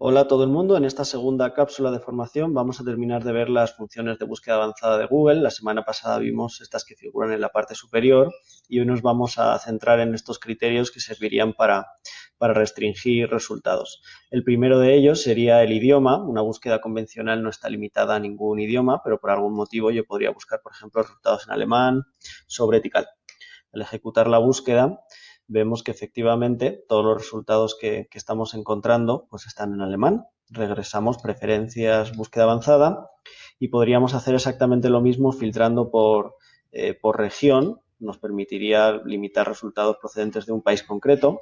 Hola a todo el mundo, en esta segunda cápsula de formación vamos a terminar de ver las funciones de búsqueda avanzada de Google. La semana pasada vimos estas que figuran en la parte superior y hoy nos vamos a centrar en estos criterios que servirían para, para restringir resultados. El primero de ellos sería el idioma. Una búsqueda convencional no está limitada a ningún idioma, pero por algún motivo yo podría buscar, por ejemplo, resultados en alemán sobre etical. Al ejecutar la búsqueda, vemos que efectivamente todos los resultados que, estamos encontrando pues están en alemán. Regresamos preferencias, búsqueda avanzada y podríamos hacer exactamente lo mismo filtrando por, eh, por región. Nos permitiría limitar resultados procedentes de un país concreto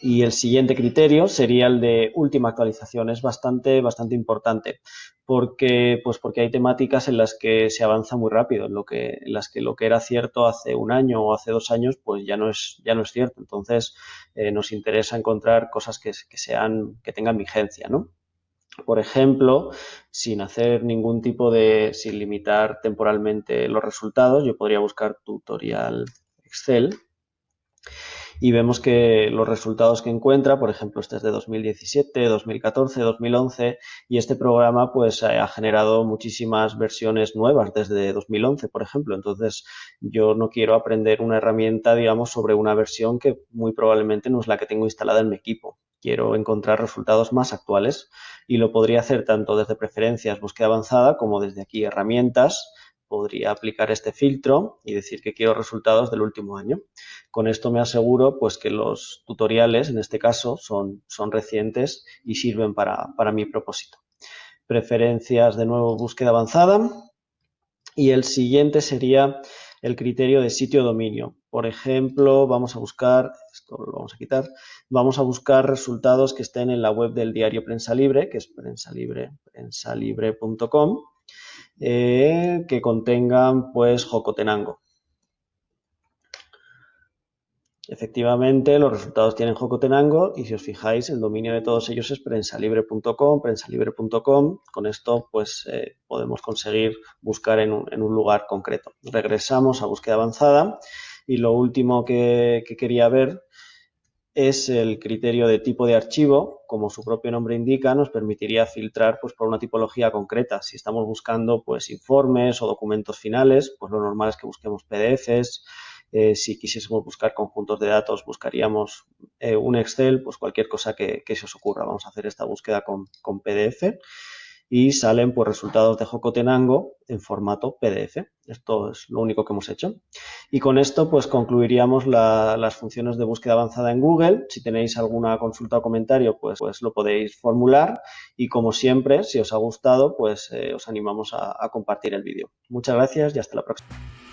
y el siguiente criterio sería el de última actualización. Es bastante, bastante importante porque, pues porque hay temáticas en las que se avanza muy rápido, en, lo que, en las que lo que era cierto hace un año o hace dos años, pues ya no es, ya no es cierto. Entonces, eh, nos interesa encontrar cosas que, que, sean, que tengan vigencia, ¿no? Por ejemplo, sin hacer ningún tipo de, sin limitar temporalmente los resultados, yo podría buscar tutorial Excel y vemos que los resultados que encuentra, por ejemplo, este es de 2017, 2014, 2011 y este programa pues eh, ha generado muchísimas versiones nuevas desde 2011, por ejemplo. Entonces, yo no quiero aprender una herramienta, digamos, sobre una versión que muy probablemente no es la que tengo instalada en mi equipo. Quiero encontrar resultados más actuales y lo podría hacer tanto desde preferencias, búsqueda avanzada, como desde aquí herramientas, podría aplicar este filtro y decir que quiero resultados del último año. Con esto me aseguro pues, que los tutoriales, en este caso, son, son recientes y sirven para, para mi propósito. Preferencias, de nuevo, búsqueda avanzada. Y el siguiente sería el criterio de sitio-dominio. Por ejemplo, vamos a buscar, esto lo vamos a quitar, vamos a buscar resultados que estén en la web del diario Prensa Libre, que es prensalibre, prensalibre.com eh, que contengan pues Jocotenango. Efectivamente, los resultados tienen Jocotenango y si os fijáis, el dominio de todos ellos es prensalibre.com, prensalibre.com. Con esto, pues, eh, podemos conseguir buscar en un, lugar concreto. Regresamos a búsqueda avanzada y lo último que quería ver es el criterio de tipo de archivo, como su propio nombre indica, nos permitiría filtrar pues, por una tipología concreta. Si estamos buscando pues, informes o documentos finales, pues lo normal es que busquemos PDFs. Eh, si quisiésemos buscar conjuntos de datos, buscaríamos eh, un Excel, pues cualquier cosa que, se os ocurra. Vamos a hacer esta búsqueda con, con PDF y salen pues, resultados de Jocotenango en formato PDF. Esto es lo único que hemos hecho. Y con esto pues concluiríamos las funciones de búsqueda avanzada en Google. Si tenéis alguna consulta o comentario, pues, pues lo podéis formular. Y como siempre, si os ha gustado, pues eh, os animamos a compartir el vídeo. Muchas gracias y hasta la próxima.